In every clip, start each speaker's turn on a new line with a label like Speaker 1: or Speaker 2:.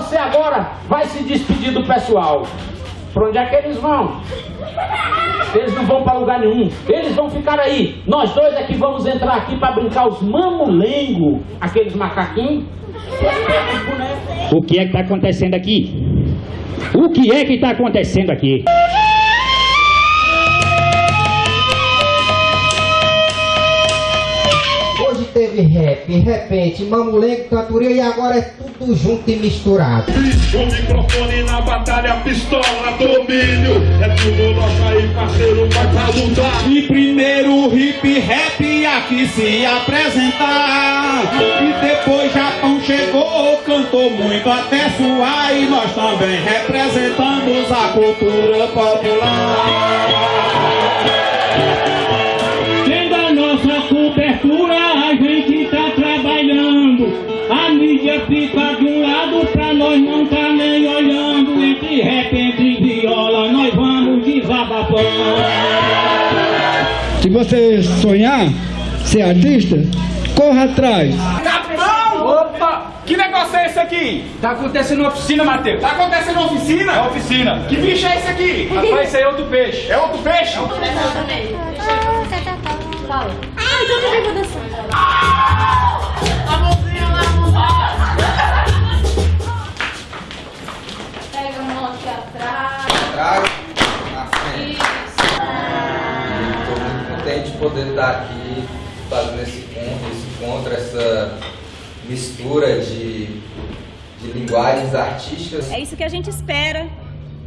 Speaker 1: Você agora vai se despedir do pessoal. Pra onde é que eles vão? Eles não vão para lugar nenhum. Eles vão ficar aí. Nós dois é que vamos entrar aqui para brincar os mamulengo, aqueles macaquinhos.
Speaker 2: O que é que está acontecendo aqui? O que é que está acontecendo aqui?
Speaker 3: Rap, repente, mamulengo, cantoria e agora é tudo junto e misturado.
Speaker 4: O microfone na batalha, pistola, domínio. É tudo nosso aí, parceiro, vai pra lutar.
Speaker 5: E primeiro o hip rap aqui se apresentar. E depois Japão chegou, cantou muito até suar. E nós também representamos a cultura popular.
Speaker 6: Se você sonhar ser artista, corra atrás.
Speaker 7: Capitão! Opa! Que negócio é esse aqui? Tá acontecendo na oficina, Matheus. Tá acontecendo na oficina? É oficina. Que bicho é esse aqui? Rapaz, esse aí é outro peixe. É outro peixe? É outro peixe.
Speaker 8: Poder estar aqui fazendo esse encontro, esse encontro, essa mistura de, de linguagens artísticas.
Speaker 9: É isso que a gente espera,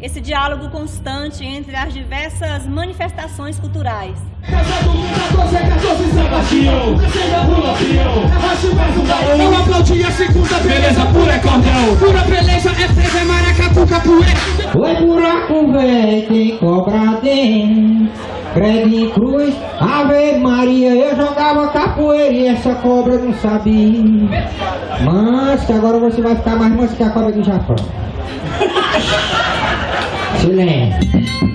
Speaker 9: esse diálogo constante entre as diversas manifestações culturais.
Speaker 5: Eu aplaudi a segunda beleza pura é. Pura beleza é presa, é maracatu, capoeira.
Speaker 3: Foi buraco velho, tem cobra dentro. Credo cruz, Ave Maria, eu jogava capoeira e essa cobra não sabia. Mas que agora você vai ficar mais manso que a cobra do Japão. Silêncio.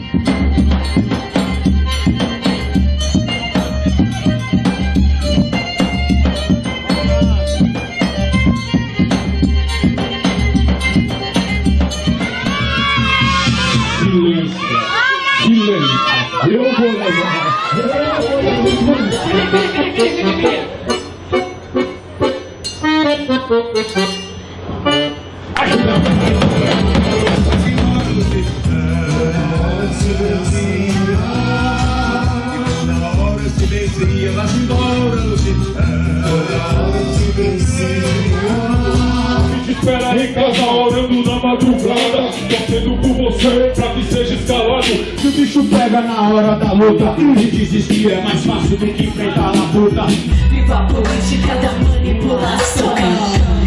Speaker 4: Espera em casa, orando na madrugada por você, pra que seja escalado.
Speaker 5: Se o bicho pega na hora da luta E que é mais fácil do que enfrentar a puta
Speaker 10: Viva a política da manipulação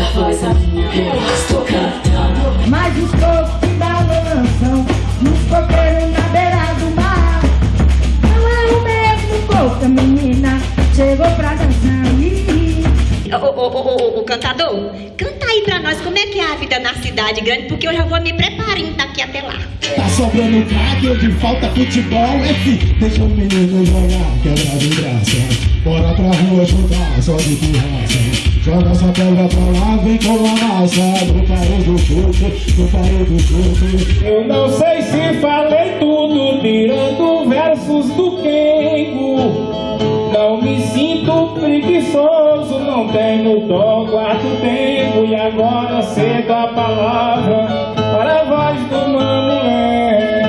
Speaker 10: a voz, a minha. Voz, tô cantando.
Speaker 11: Mas os povos que balançam Nos coqueiros na beira do mar. Não é o mesmo povo que a menina Chegou pra dançar
Speaker 12: Ô, ô, ô, ô, ô, cantador, canta aí pra nós como é que é a vida na cidade grande, porque eu já vou me preparando daqui até lá.
Speaker 5: Tá sobrando craque, onde falta futebol. É que deixa o menino jogar, quebrado em graça. Bora pra rua jogar, só de pirraça. Joga essa pedra pra lá, vem com a massa. No paro do chute, no paro do chute.
Speaker 13: Eu não sei se falei tudo, tirando versos do Kengo. Não me sinto preguiçoso, não tenho dó, guardo tempo e agora cedo a palavra para a voz do mamulé.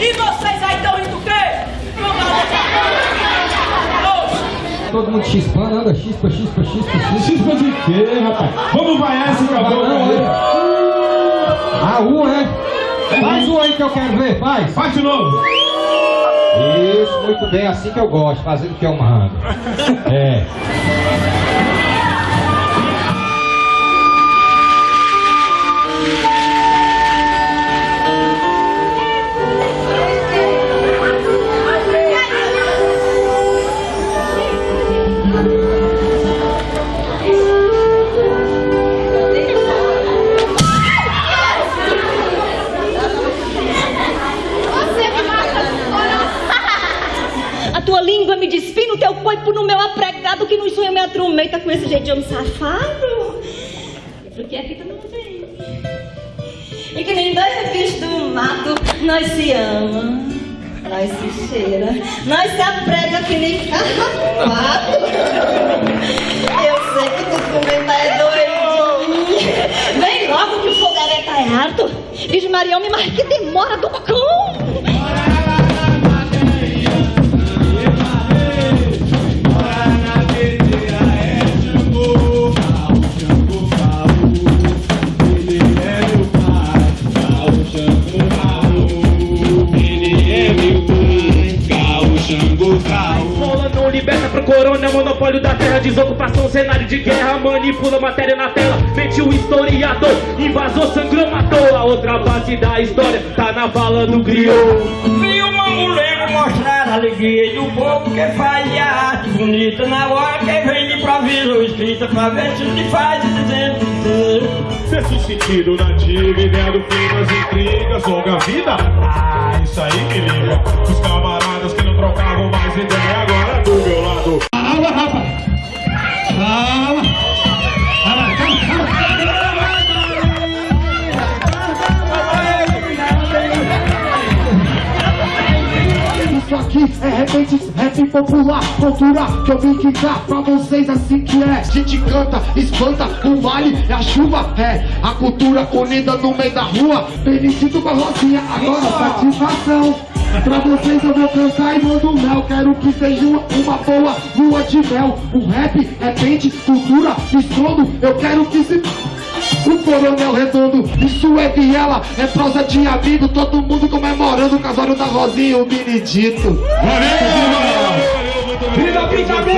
Speaker 7: E vocês aí estão rindo do quê?
Speaker 3: Todo mundo chispando, anda chispa, chispa, chispa, chispa.
Speaker 4: Chispa de quê, rapaz? Vamos vaiar esse aí.
Speaker 3: é. Ah, um, é? Faz um aí que eu quero ver, faz.
Speaker 4: Faz de novo.
Speaker 3: Isso, muito bem, assim que eu gosto, fazendo o que eu mando. É.
Speaker 14: atrumenta com esse jeito de homem safado. Porque aqui tu não vem. E que nem dois bichos do mato, nós se ama, nós se cheira, nós se aprega que nem carrapato. Eu sei que tu tá é doidinho. Vem logo que o fogareiro tá errado. Virgem Maria, me marque que demora do cão.
Speaker 15: Liberta pro corona, monopólio da terra, desocupação, cenário de guerra, manipula matéria na tela, mente o historiador, invasor, sangrou, matou. A outra base da história tá na vala do griot.
Speaker 16: Vi o mamuleiro mostrar a alegria do povo que faz a arte bonita na hora que vem de improviso escrita pra ver se se faz dizendo
Speaker 17: Sexto sentido nativo, ideia do fim das intrigas, longa vida. Ah, isso aí me
Speaker 18: aqui é repente, rap popular, cultura que eu vim quicar pra vocês assim que é. A gente canta, espanta, o vale é a chuva, é a cultura unida no meio da rua. Felicito com a Rosinha, agora satisfação. Pra vocês eu vou cantar e mando mel. Quero que seja uma, uma boa lua de mel. O rap é pente, cultura, escondo. Eu quero que se. O coronel redondo, isso é viela, é prosa de amigo, todo mundo comemorando o casório da Rosinha e o Benedito.
Speaker 13: A brincadeira! Viva